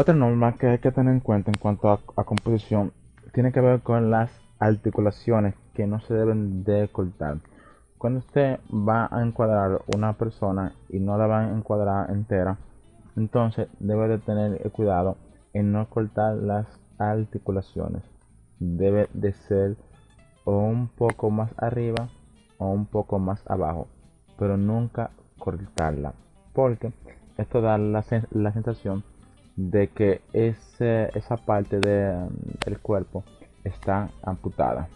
Otra norma que hay que tener en cuenta en cuanto a, a composición tiene que ver con las articulaciones que no se deben de cortar. Cuando usted va a encuadrar una persona y no la va a encuadrar entera, entonces debe de tener cuidado en no cortar las articulaciones. Debe de ser o un poco más arriba o un poco más abajo, pero nunca cortarla, porque esto da la, la sensación de que ese, esa parte del cuerpo está amputada,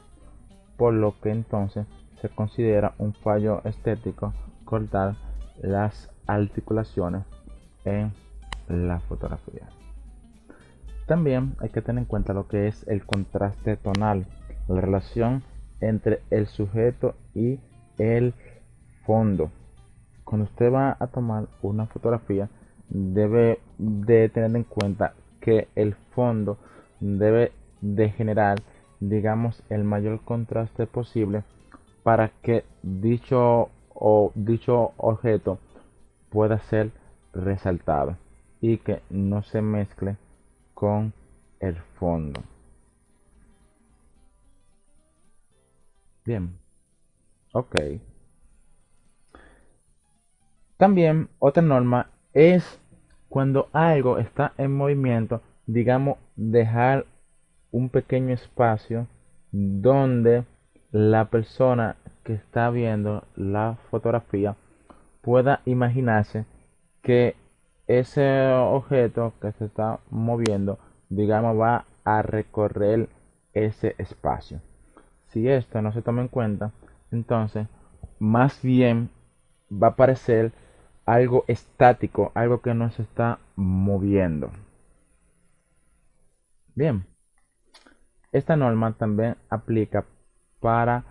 por lo que entonces se considera un fallo estético cortar las articulaciones en la fotografía. También hay que tener en cuenta lo que es el contraste tonal, la relación entre el sujeto y el fondo. Cuando usted va a tomar una fotografía, debe de tener en cuenta que el fondo debe de generar, digamos, el mayor contraste posible para que dicho o dicho objeto pueda ser resaltado y que no se mezcle con el fondo. Bien. Ok. También otra norma es cuando algo está en movimiento, digamos, dejar un pequeño espacio donde la persona que está viendo la fotografía pueda imaginarse que ese objeto que se está moviendo, digamos, va a recorrer ese espacio. Si esto no se toma en cuenta, entonces más bien va a parecer algo estático, algo que no se está moviendo. Bien, esta norma también aplica para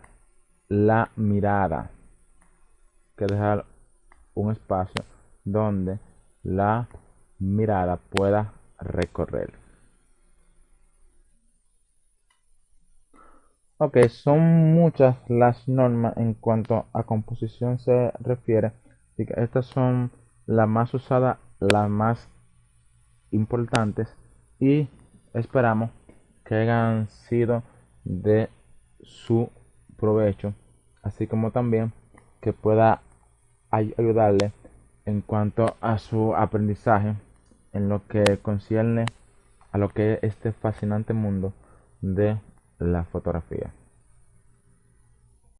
la mirada. Que dejar un espacio donde la mirada pueda recorrer. Ok, son muchas las normas en cuanto a composición se refiere. Estas son las más usadas, las más importantes y esperamos que hayan sido de su provecho, así como también que pueda ayudarle en cuanto a su aprendizaje en lo que concierne a lo que es este fascinante mundo de la fotografía.